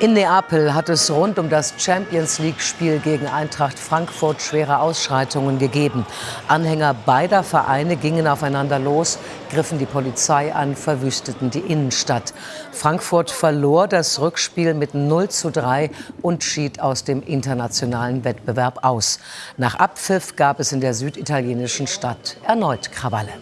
In Neapel hat es rund um das Champions League-Spiel gegen Eintracht Frankfurt schwere Ausschreitungen gegeben. Anhänger beider Vereine gingen aufeinander los, griffen die Polizei an, verwüsteten die Innenstadt. Frankfurt verlor das Rückspiel mit 0 zu 3 und schied aus dem internationalen Wettbewerb aus. Nach Abpfiff gab es in der süditalienischen Stadt erneut Krawalle.